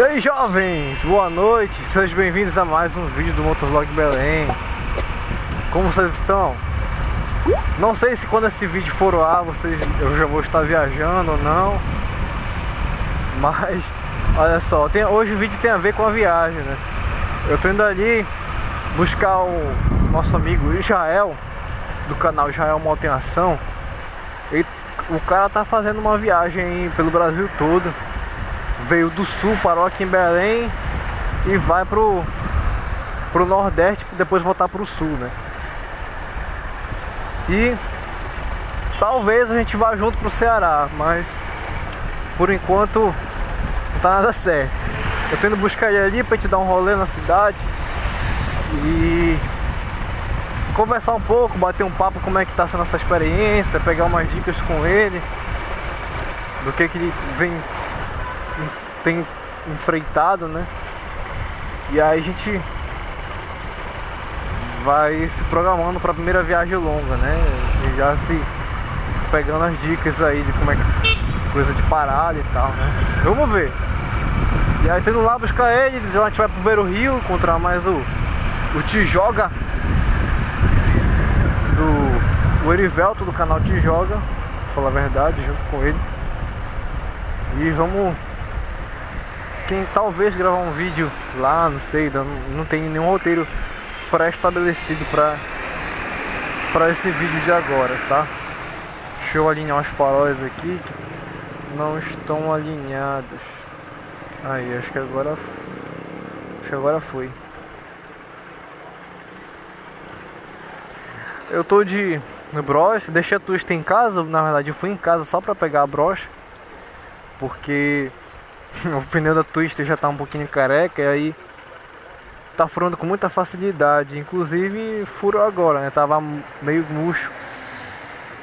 E aí jovens, boa noite, sejam bem-vindos a mais um vídeo do Motovlog Belém Como vocês estão? Não sei se quando esse vídeo for ao ar, vocês, eu já vou estar viajando ou não Mas, olha só, tem, hoje o vídeo tem a ver com a viagem, né? Eu tô indo ali buscar o nosso amigo Israel Do canal Israel Moto Ação e O cara tá fazendo uma viagem pelo Brasil todo veio do sul, parou aqui em Belém e vai pro, pro Nordeste depois voltar pro sul, né? E talvez a gente vá junto pro Ceará, mas por enquanto não tá nada certo. Eu tô indo buscar ele ali pra te dar um rolê na cidade e conversar um pouco, bater um papo como é que tá sendo essa experiência, pegar umas dicas com ele do que que ele vem tem enfreitado, né? E aí a gente vai se programando para a primeira viagem longa, né? E já se pegando as dicas aí de como é que coisa de parada e tal, né? Vamos ver. E aí tendo lá buscar ele, a gente vai pro o Rio, encontrar mais o o Tijoga do o Erivelto do canal Tijoga, falar a verdade, junto com ele. E vamos quem talvez gravar um vídeo lá, não sei, não, não tem nenhum roteiro pré-estabelecido para para esse vídeo de agora, tá? Deixa eu alinhar os faróis aqui não estão alinhados. Aí, acho que agora acho que agora foi. Eu tô de broche, deixei a twist em casa, na verdade eu fui em casa só para pegar a broche, porque o pneu da Twister já tá um pouquinho careca e aí tá furando com muita facilidade. Inclusive furou agora, né? Tava meio murcho.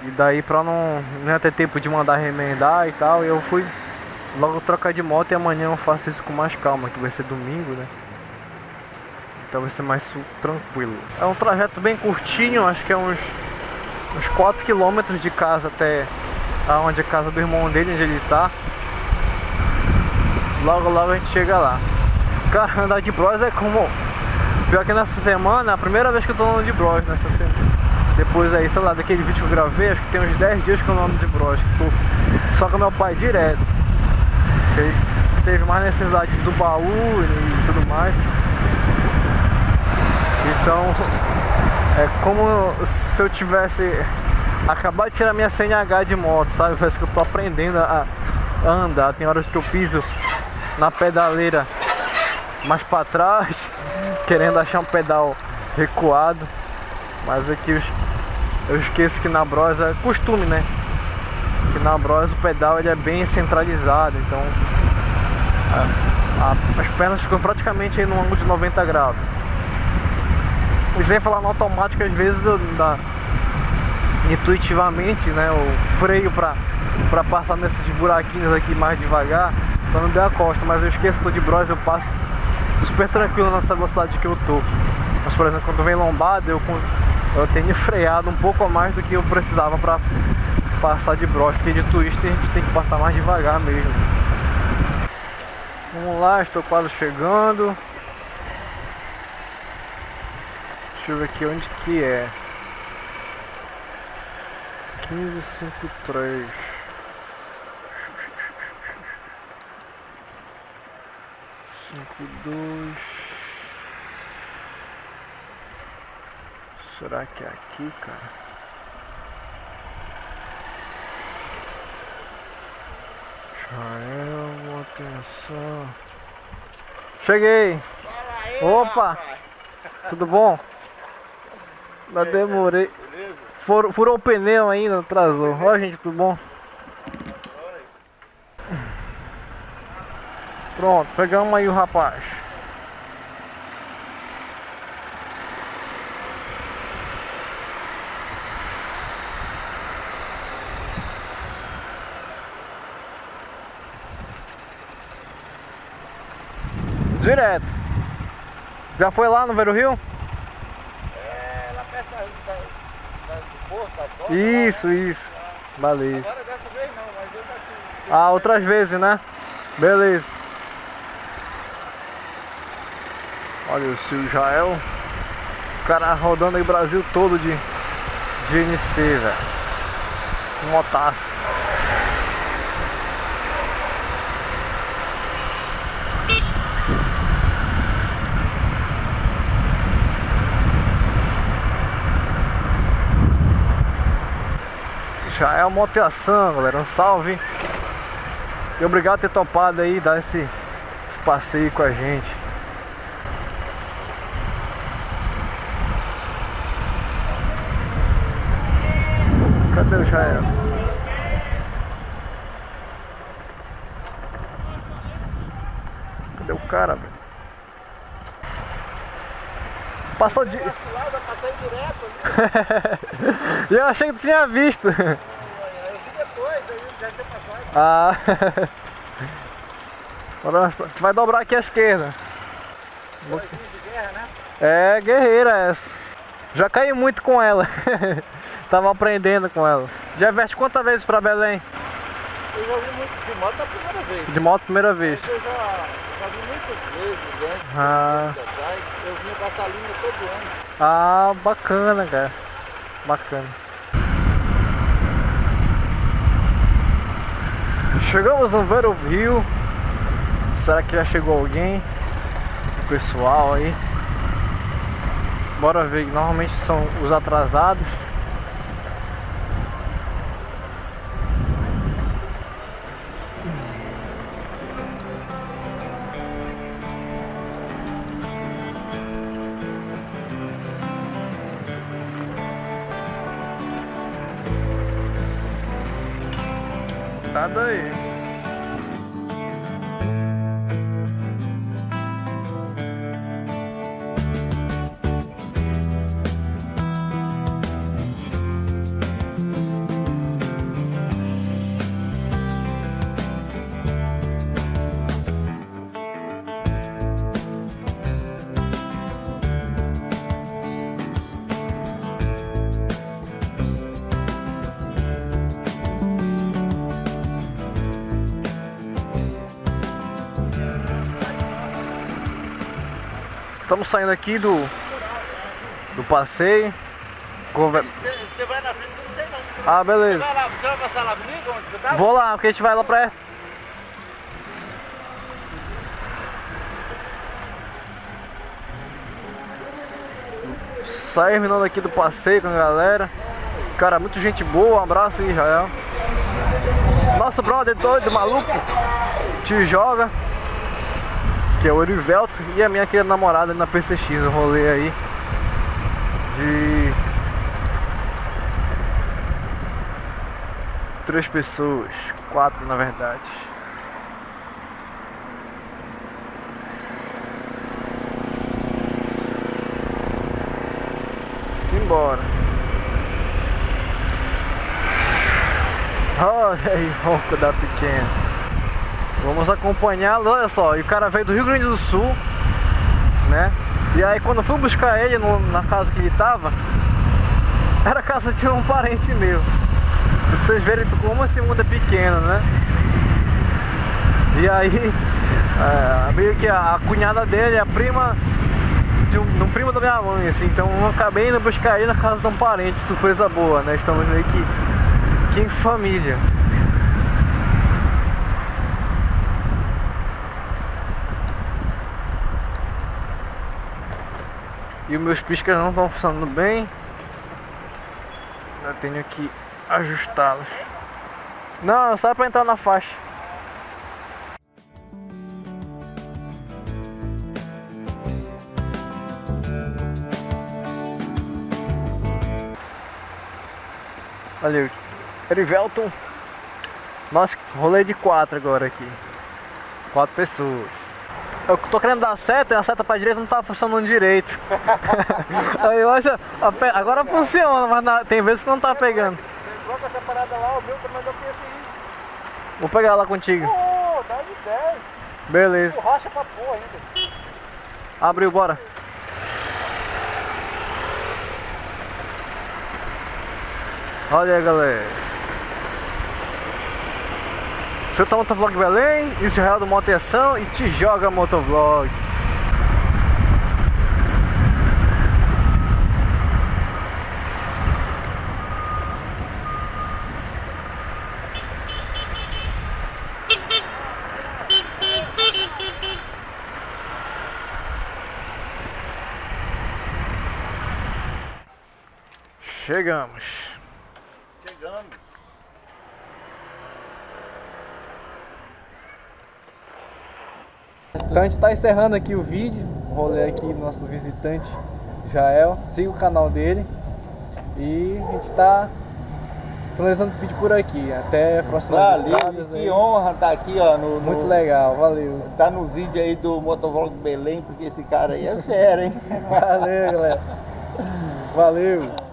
E daí pra não, não ia ter tempo de mandar remendar e tal, eu fui logo trocar de moto e amanhã eu faço isso com mais calma, que vai ser domingo, né? Então vai ser mais tranquilo. É um trajeto bem curtinho, acho que é uns, uns 4 km de casa até aonde é a casa do irmão dele, onde ele tá. Logo, logo a gente chega lá. Cara, andar de bros é como... Pior que nessa semana, a primeira vez que eu tô andando de bros nessa semana. Depois aí, sei lá, daquele vídeo que eu gravei, acho que tem uns 10 dias que eu não ando de bros. Só com meu pai direto. Ele teve mais necessidades do baú e tudo mais. Então, é como se eu tivesse acabado de tirar minha CNH de moto, sabe? Parece que eu tô aprendendo a andar. Tem horas que eu piso na pedaleira mais para trás, querendo achar um pedal recuado. Mas aqui eu, eu esqueço que na Bros é costume, né? Que na Bros o pedal ele é bem centralizado, então a, a, as pernas ficam praticamente no ângulo de 90 graus. E sem falar no automático, às vezes dá intuitivamente, né? O freio para para passar nesses buraquinhos aqui mais devagar pra não dar a costa, mas eu esqueço, tô de bros, eu passo super tranquilo nessa velocidade que eu tô. Mas por exemplo, quando vem lombada, eu, eu tenho freado um pouco a mais do que eu precisava pra passar de bros, porque de twister a gente tem que passar mais devagar mesmo. Vamos lá, estou quase chegando. Deixa eu ver aqui onde que é. 1553 cinco dois Será que é aqui, cara? Israel, atenção. Cheguei! Aí, Opa! rapaz. Tudo bom? Não demorei. Beleza? Furou, furou o pneu ainda, atrasou. Ó, gente, tudo bom? Pronto, pegamos aí o rapaz. Direto. Já foi lá no Vero Rio? É, lá perto da, da, da, do porto, da doca, Isso, lá, né? isso. Beleza. Agora dessa vez não, mas eu já tive. Ah, outras vezes, né? Beleza. Olha o seu Jael. O cara rodando aí o Brasil todo de, de NC, velho. Motaço. Uma motivação, galera. Um salve. E obrigado por ter topado aí, dar esse, esse passeio com a gente. O Jael? Cadê o cara, velho? Passou de. Eu achei que tu tinha visto. Eu vi depois, aí já tinha passado. Ah. Agora nós- tu vai dobrar aqui à esquerda. Guerra, né? É guerreira essa. Já caí muito com ela. Tava aprendendo com ela. Já veste quantas vezes pra Belém? Eu já vi muito de moto a primeira vez. De moto primeira vez. Eu já, já vi muitas vezes antes, Ah. Eu essa linha todo ano. Ah, bacana, cara. Bacana. Chegamos no Vero Rio. Será que já chegou alguém? O pessoal aí. Bora ver. Normalmente são os atrasados. Nada aí. Estamos saindo aqui do do passeio. Conver- Você, vai na frente, não sei não. Ah, beleza. Você vai, lá, você vai passar lá comigo, onde tá? Vou lá, porque a gente vai lá perto. Terminando aqui do passeio com a galera. Cara, muito gente boa. Um abraço aí, Jael. Nosso brother doido, maluco, te joga. Que é o Erivelto. E a minha querida namorada na PCX. Um rolê aí. De Três pessoas, quatro na verdade. Simbora. Olha aí, ronco da pequena. Vamos acompanhá-lo, olha só, e o cara veio do Rio Grande do Sul, né? E aí quando eu fui buscar ele no- na casa que ele tava, era a casa de um parente meu. Pra vocês verem como esse mundo é pequeno, né? E aí, é, meio que a, a cunhada dele é a prima de um, de um primo da minha mãe, assim. Então eu acabei indo buscar ele na casa de um parente, surpresa boa, né? Estamos meio que, que em família. E os meus piscas não estão funcionando bem. Eu tenho que ajustá-los. Não, só para entrar na faixa. Olha Erivelton. Nossa, rolê de quatro agora aqui. Quatro pessoas. Eu tô querendo dar seta e a seta pra direita não tá funcionando direito. Aí eu acho. a Agora funciona, mas na- tem vezes que não tá pegando. Troca essa parada lá, o meu também dá esse aí. Vou pegar lá contigo. Pô, dá de 10. Beleza. Borracha pra porra ainda. Abriu, bora. Olha aí, galera. Você tá Motovlog Belém, Israel é do Moteção e te joga Motovlog. Chegamos. Então a gente está encerrando aqui o vídeo, o rolê aqui do nosso visitante Jael. Siga o canal dele. E a gente está finalizando o vídeo por aqui. Até a próxima Valeu, que aí. honra estar aqui, ó. No, Muito no, legal, valeu. Tá no vídeo aí do Motovlog Belém, porque esse cara aí é fera, hein? Valeu, galera. Valeu.